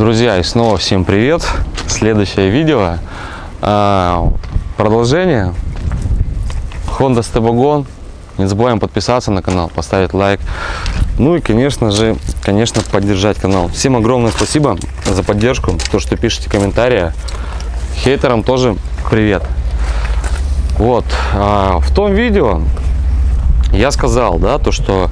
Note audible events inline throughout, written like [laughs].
Друзья, и снова всем привет! Следующее видео. а, Продолжение. Honda Stebogon. Не забываем подписаться на канал, поставить лайк. Ну и, конечно же, конечно, поддержать канал. Всем огромное спасибо за поддержку, то, что пишете комментарии. Хейтерам тоже привет. Вот, а, в том видео я сказал, да, то, что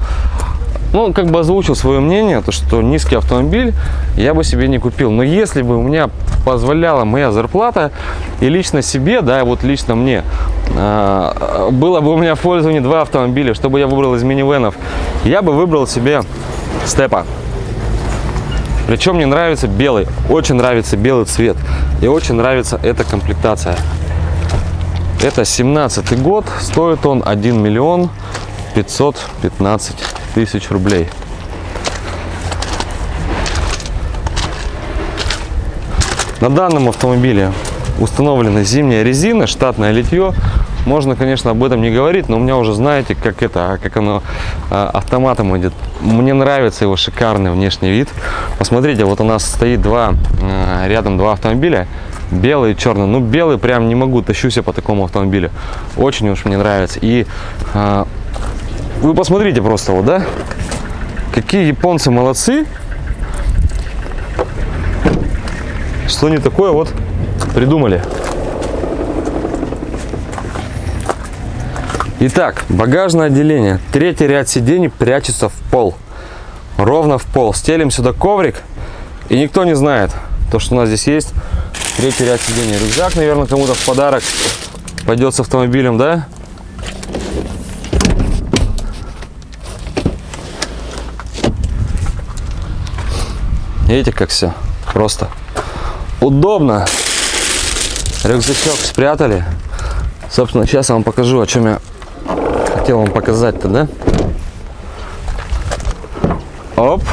ну, как бы озвучил свое мнение, то, что низкий автомобиль я бы себе не купил. Но если бы у меня позволяла моя зарплата, и лично себе, да, вот лично мне, э, было бы у меня в пользовании два автомобиля, чтобы я выбрал из минивенов, я бы выбрал себе степа. Причем мне нравится белый, очень нравится белый цвет, и очень нравится эта комплектация. Это 17 год, стоит он 1 миллион 515 тысяч рублей. На данном автомобиле установлена зимняя резина, штатное литье. Можно, конечно, об этом не говорить, но у меня уже знаете, как это, как оно а, автоматом идет. Мне нравится его шикарный внешний вид. Посмотрите, вот у нас стоит два, а, рядом два автомобиля, белый и черный. Ну, белый прям не могу, тащусь я по такому автомобилю. Очень уж мне нравится. И а, вы посмотрите просто вот, да? Какие японцы молодцы. Что не такое вот придумали. Итак, багажное отделение. Третий ряд сидений прячется в пол. Ровно в пол. Стелим сюда коврик. И никто не знает, то, что у нас здесь есть. Третий ряд сидений. Рюкзак, наверное, кому-то в подарок пойдет с автомобилем, да? Видите, как все просто удобно. Рюкзачок спрятали. Собственно, сейчас я вам покажу, о чем я хотел вам показать-то, да? Оп.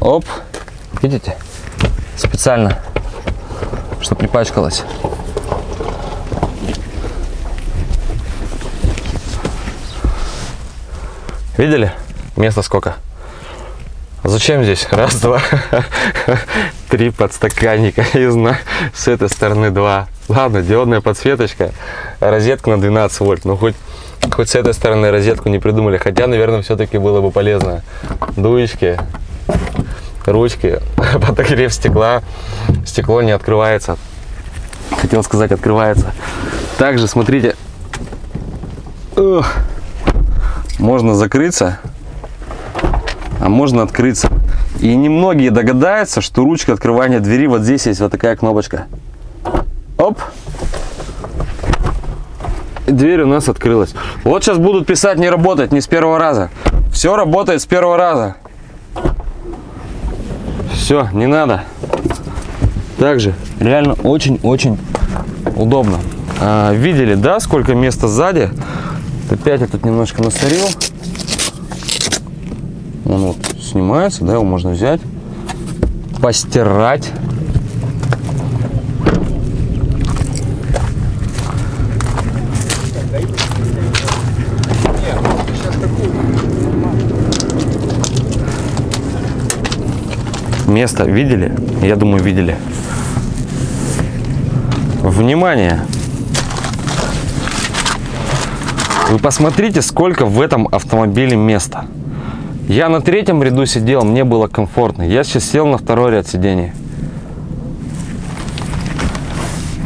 Оп. Видите? Специально, чтобы не пачкалось. Видели? Места сколько? Зачем здесь? Раз, два, [laughs] три подстаканника. И знаю, с этой стороны два. Ладно, диодная подсветочка, розетка на 12 вольт. Ну, хоть, хоть с этой стороны розетку не придумали. Хотя, наверное, все-таки было бы полезно. Дуечки, ручки, [laughs] подогрев стекла. Стекло не открывается. Хотел сказать, открывается. Также, смотрите, можно закрыться а можно открыться. И немногие догадаются, что ручка открывания двери, вот здесь есть вот такая кнопочка. Оп! И дверь у нас открылась. Вот сейчас будут писать, не работает, не с первого раза. Все работает с первого раза. Все, не надо. Также реально очень-очень удобно. А, видели, да, сколько места сзади? Опять я тут немножко насорил. Он вот снимается, да, его можно взять, постирать. Место видели? Я думаю, видели. Внимание! Вы посмотрите, сколько в этом автомобиле места. Я на третьем ряду сидел, мне было комфортно. Я сейчас сел на второй ряд сидений.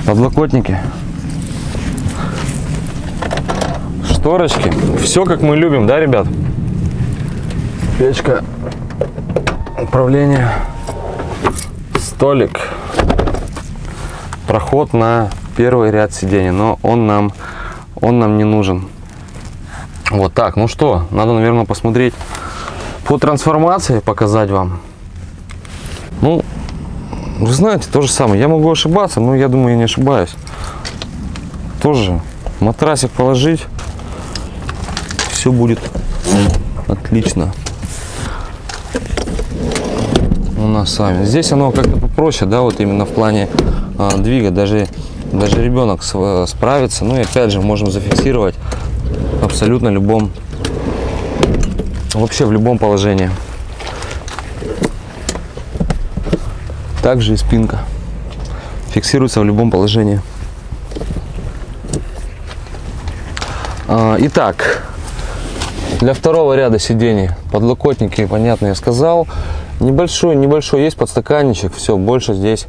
Подлокотники. Шторочки. Все как мы любим, да, ребят? Печка. Управление. Столик. Проход на первый ряд сидений. Но он нам, он нам не нужен. Вот так. Ну что, надо, наверное, посмотреть по трансформации показать вам. Ну, вы знаете, то же самое. Я могу ошибаться, но я думаю, я не ошибаюсь. Тоже матрасик положить, все будет отлично. У нас сами. Здесь оно как-то попроще, да, вот именно в плане а, двига. Даже, даже ребенок справится. Ну и опять же, можем зафиксировать абсолютно любом вообще в любом положении. Также и спинка. Фиксируется в любом положении. А, итак, для второго ряда сидений подлокотники, понятно, я сказал. Небольшой, небольшой есть подстаканничек, все, больше здесь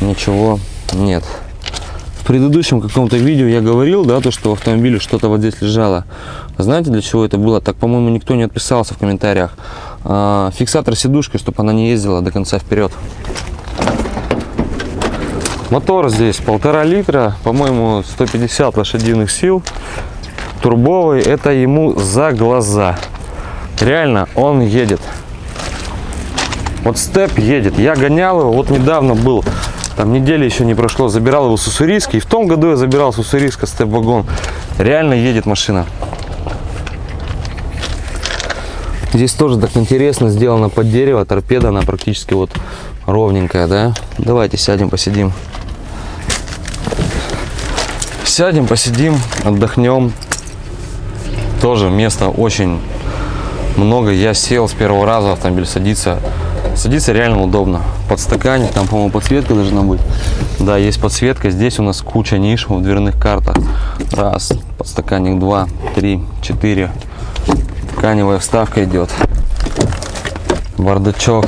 ничего нет. Предыдущем каком-то видео я говорил, да, то, что в автомобиле что-то вот здесь лежало. Знаете, для чего это было? Так, по-моему, никто не отписался в комментариях. А, фиксатор сидушки, чтобы она не ездила до конца вперед. Мотор здесь полтора литра, по-моему, 150 лошадиных сил. Турбовый, это ему за глаза. Реально, он едет. Вот степ едет. Я гонял его, вот недавно был, там недели еще не прошло, забирал его с Уссурийска. И в том году я забирал с Уссурийска степ-вагон. Реально едет машина. Здесь тоже так интересно сделано под дерево. Торпеда, она практически вот ровненькая, да? Давайте сядем, посидим. Сядем, посидим, отдохнем. Тоже места очень много. Я сел с первого раза, автомобиль садится. Садится реально удобно. Подстаканник, там, по-моему, подсветка должна быть. Да, есть подсветка. Здесь у нас куча ниш в дверных картах. Раз, подстаканник, два, три, четыре. Тканевая вставка идет. Бардачок.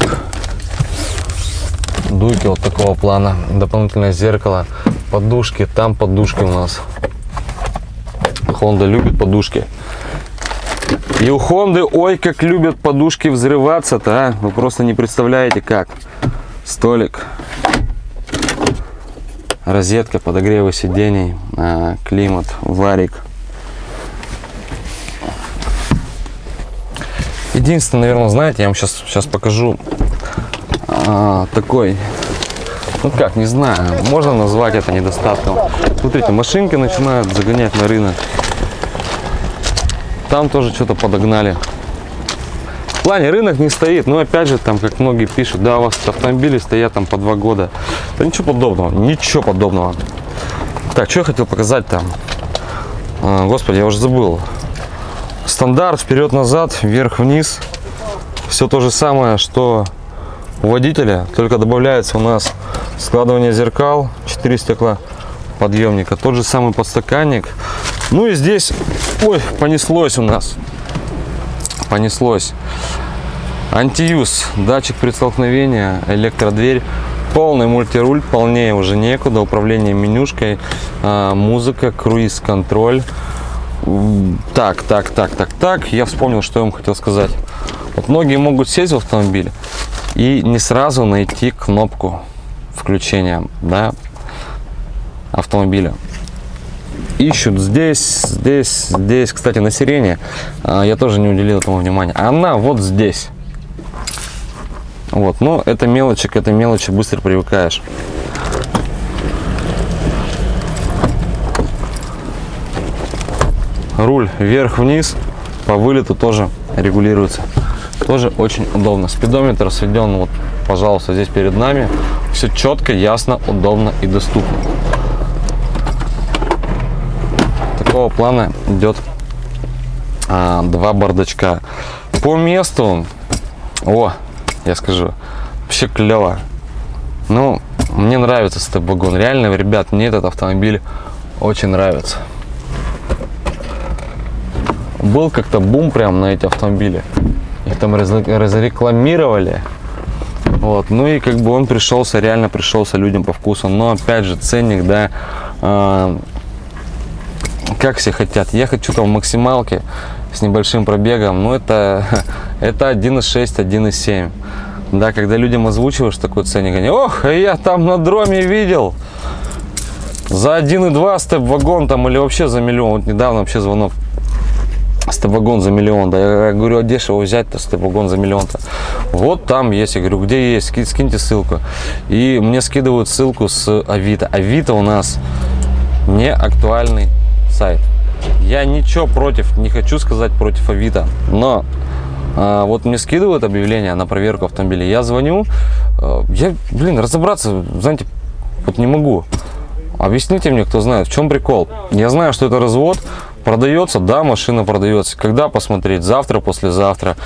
Дуйки вот такого плана. Дополнительное зеркало. Подушки. Там подушки у нас. Honda любит подушки. И у Хонды, ой, как любят подушки взрываться-то, а? Вы просто не представляете, как. Столик. Розетка, подогревы сидений, а, климат, варик. Единственное, наверное, знаете, я вам сейчас, сейчас покажу а, такой, ну как, не знаю, можно назвать это недостатком. Смотрите, машинки начинают загонять на рынок. Там тоже что-то подогнали. В плане рынок не стоит, но опять же, там, как многие пишут, да, у вас автомобили стоят там по два года. Да ничего подобного, ничего подобного. Так, что я хотел показать там? А, господи, я уже забыл. Стандарт вперед-назад, вверх-вниз. Все то же самое, что у водителя, только добавляется у нас складывание зеркал, 4 стекла подъемника, тот же самый подстаканник. Ну и здесь, ой, понеслось у нас, понеслось. Антиюз, датчик при столкновении, электродверь, полный мультируль, полнее уже некуда, управление менюшкой, а, музыка, круиз-контроль. Так, так, так, так, так, я вспомнил, что я вам хотел сказать. Вот многие могут сесть в автомобиль и не сразу найти кнопку включения да, автомобиля ищут здесь, здесь, здесь. Кстати, на сирене а, я тоже не уделил этому внимания. Она вот здесь. Вот, но это мелочи, к этой мелочи быстро привыкаешь. Руль вверх-вниз, по вылету тоже регулируется. Тоже очень удобно. Спидометр сведен, вот, пожалуйста, здесь перед нами. Все четко, ясно, удобно и доступно. Такого плана идет а, два бардачка. По месту, о, я скажу, вообще клево. Ну, мне нравится степ-вагон. Реально, ребят, мне этот автомобиль очень нравится. Был как-то бум прям на эти автомобили. Их там разрекламировали. Вот, ну и как бы он пришелся, реально пришелся людям по вкусу. Но опять же, ценник, да, э, как все хотят. Я хочу там максималки с небольшим пробегом, но это, [laughs] это 1.6, 1.7. Да, когда людям озвучиваешь такой ценник, они, ох, я там на дроме видел за 1.2 степ-вагон там или вообще за миллион. Вот недавно вообще звонок степ-вагон за миллион. Да, я говорю, а дешево взять-то степ-вагон за миллион-то. Вот там есть. Я говорю, где есть? Скиньте ссылку. И мне скидывают ссылку с Авито. Авито у нас не актуальный сайт. Я ничего против, не хочу сказать против Авито, но а, вот мне скидывают объявление на проверку автомобиля. Я звоню, а, я, блин, разобраться, знаете, вот не могу. Объясните мне, кто знает, в чем прикол. Я знаю, что это развод, Продается, да, машина продается. Когда посмотреть? Завтра, послезавтра.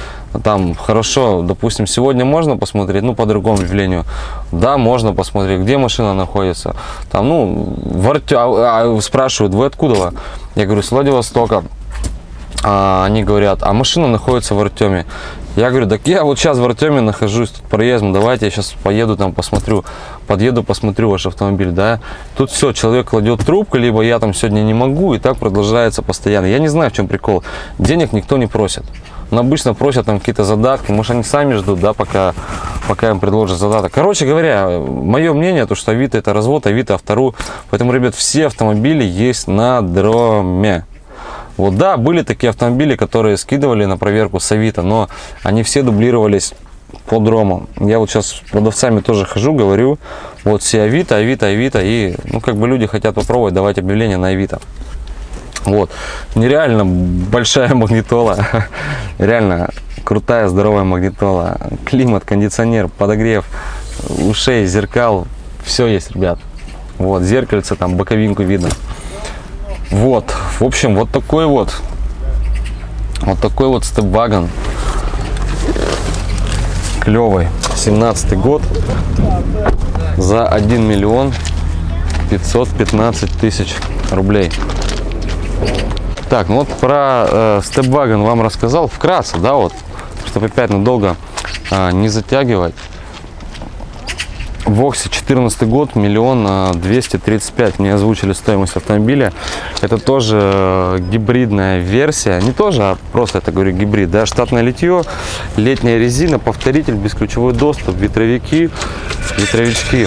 Там хорошо, допустим, сегодня можно посмотреть, ну, по другому явлению. Да, можно посмотреть, где машина находится. Там, ну, в Арте... а, а, спрашивают, вы откуда? Я говорю, с Владивостока. А, они говорят, а машина находится в Артеме. Я говорю, так я вот сейчас в Артеме нахожусь, тут проездом, давайте я сейчас поеду там посмотрю, подъеду, посмотрю ваш автомобиль, да. Тут все, человек кладет трубку, либо я там сегодня не могу, и так продолжается постоянно. Я не знаю, в чем прикол. Денег никто не просит. Но обычно просят там какие-то задатки, может они сами ждут, да, пока, пока им предложат задаток. Короче говоря, мое мнение, то что Авито это развод, Авито автору. Поэтому, ребят, все автомобили есть на дроме. Вот да, были такие автомобили, которые скидывали на проверку с Авито, но они все дублировались по дрому. Я вот сейчас с продавцами тоже хожу, говорю, вот все Авито, Авито, Авито, и ну как бы люди хотят попробовать, давать объявление на Авито. Вот, нереально большая магнитола, [laughs] реально крутая, здоровая магнитола, климат, кондиционер, подогрев ушей, зеркал, все есть, ребят. Вот, зеркальце, там боковинку видно. Вот, в общем, вот такой вот, вот такой вот степвагон. Клевый, 17 год, за 1 миллион 515 тысяч рублей. Так, ну вот про э, степвагон вам рассказал вкратце, да, вот, чтобы опять надолго э, не затягивать. Воксе 14 год, миллион двести тридцать пять мне озвучили стоимость автомобиля. Это тоже э, гибридная версия, не тоже, а просто это говорю гибрид, да, штатное литье, летняя резина, повторитель, бесключевой доступ, ветровики, ветровички.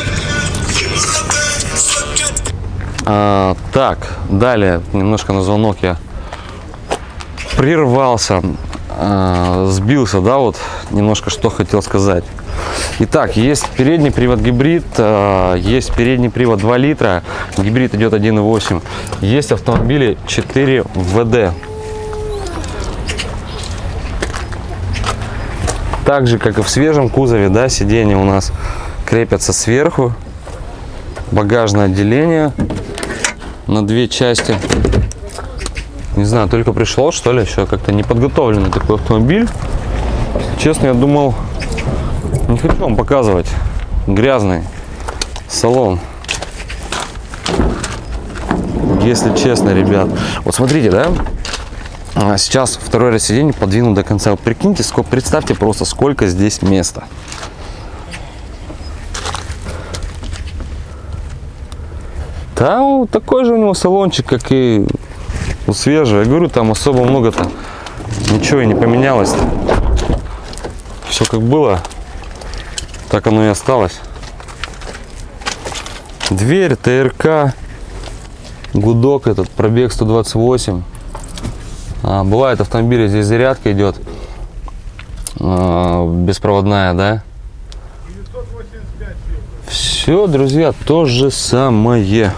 А, так, далее, немножко на звонок я прервался, а, сбился, да, вот немножко что хотел сказать. Итак, есть передний привод гибрид, э, есть передний привод 2 литра, гибрид идет 1.8. Есть автомобили 4 ВД. Так же, как и в свежем кузове, да, сиденья у нас крепятся сверху. Багажное отделение на две части. Не знаю, только пришло, что ли, еще как-то не подготовленный такой автомобиль. Честно, я думал, не хочу вам показывать грязный салон. Если честно, ребят. Вот смотрите, да? А сейчас второй раз сиденье подвину до конца. Вот прикиньте, сколько, представьте просто, сколько здесь места. Да, такой же у него салончик, как и у свежего. Я говорю, там особо много-то ничего и не поменялось. Все как было. Так оно и осталось. Дверь, ТРК, гудок этот, пробег 128. А, бывает автомобили, здесь зарядка идет а, беспроводная, да? Все, друзья, то же самое.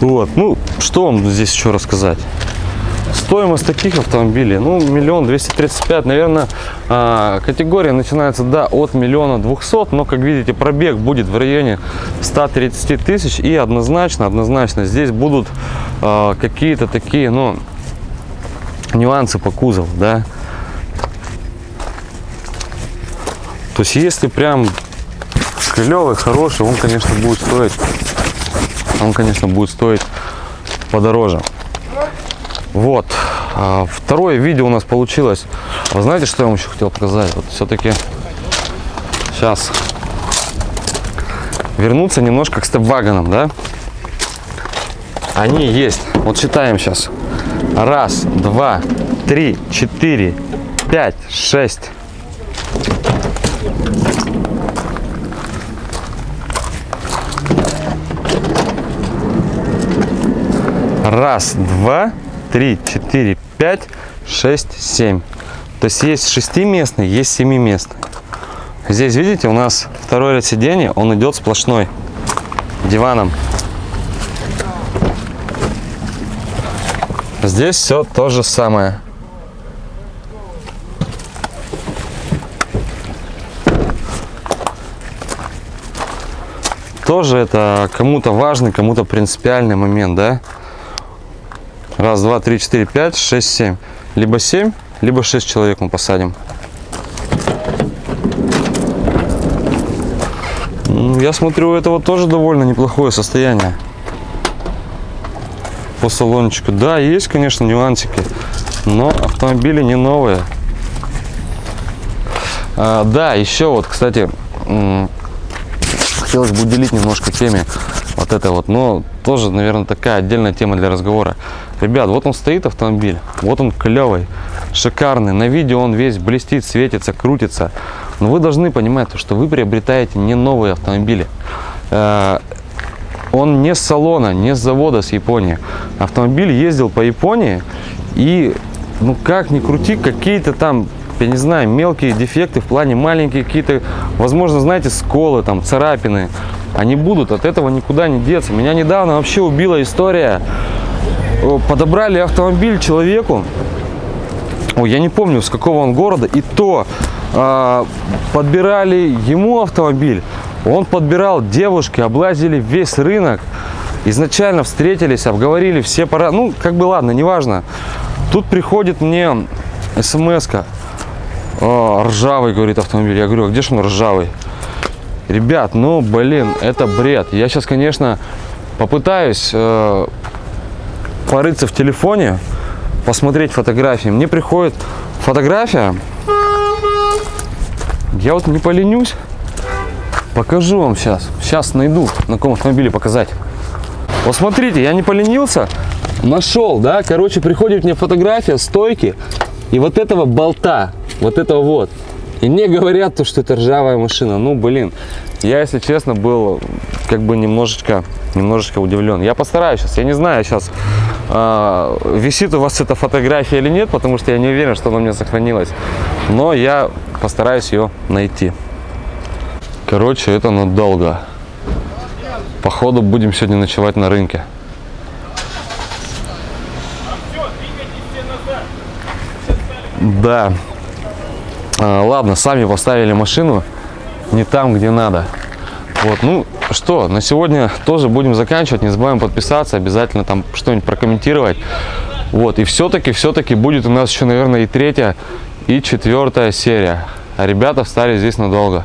Вот, ну, что вам здесь еще рассказать? Стоимость таких автомобилей, ну, миллион двести тридцать пять, наверное, а, категория начинается, да, от миллиона двухсот, но, как видите, пробег будет в районе 130 тысяч, и однозначно, однозначно, здесь будут а, какие-то такие, ну, нюансы по кузову, да. То есть, если прям клевый, хороший, он, конечно, будет стоить он, конечно, будет стоить подороже. Вот. А, второе видео у нас получилось. Вы знаете, что я вам еще хотел показать? Вот все-таки сейчас вернуться немножко к степвагонам, да? Они есть. Вот считаем сейчас. Раз, два, три, четыре, пять, шесть. Раз, два, три, четыре, пять, шесть, семь. То есть есть шестиместный, есть семиместный. Здесь, видите, у нас второй ряд сидений, он идет сплошной диваном. Здесь все то же самое. Тоже это кому-то важный, кому-то принципиальный момент, да? Раз, два, три, четыре, пять, шесть, семь. Либо семь, либо шесть человек мы посадим. М, Я смотрю, у этого тоже довольно неплохое состояние. По салончику. Да, есть, конечно, нюансики, но автомобили не новые. А, да, еще вот, кстати, хотелось бы уделить немножко теме вот этой вот, но тоже, наверное, такая отдельная тема для разговора. Ребят, вот он стоит автомобиль, вот он клевый, шикарный, на видео он весь блестит, светится, крутится. Но вы должны понимать, то, что вы приобретаете не новые автомобили. Э, Он не с салона, не с завода с Японии. Автомобиль ездил по Японии и, ну как ни крути, какие-то там я не знаю, мелкие дефекты в плане маленькие какие-то, возможно, знаете, сколы, там, царапины, они будут, от этого никуда не деться. Меня недавно вообще убила история, подобрали автомобиль человеку, Ой, я не помню, с какого он города, и то а, подбирали ему автомобиль, он подбирал девушки, облазили весь рынок, изначально встретились, обговорили все пора, ну, как бы ладно, неважно. Тут приходит мне смс-ка, «А, ржавый, говорит автомобиль. Я говорю, а где же он ржавый? Ребят, ну, блин, это бред. Я сейчас, конечно, попытаюсь э, порыться в телефоне, посмотреть фотографии. Мне приходит фотография. Я вот не поленюсь. Покажу вам сейчас. Сейчас найду, на каком автомобиле показать. Вот смотрите, я не поленился. Нашел, да? Короче, приходит мне фотография стойки и вот этого болта. Вот этого вот. И мне говорят, то, что это ржавая машина. Ну, блин, я, если честно, был как бы немножечко, немножечко удивлен. Я постараюсь сейчас, я не знаю сейчас, а, висит у вас эта фотография или нет, потому что я не уверен, что она у меня сохранилась. Но я постараюсь ее найти. Короче, это надолго. Походу, будем сегодня ночевать на рынке. Да. А, ладно, сами поставили машину не там, где надо. Вот, ну что, на сегодня тоже будем заканчивать. Не забываем подписаться, обязательно там что-нибудь прокомментировать. Вот, и все-таки, все-таки будет у нас еще, наверное, и третья, и четвертая серия. А ребята встали здесь надолго.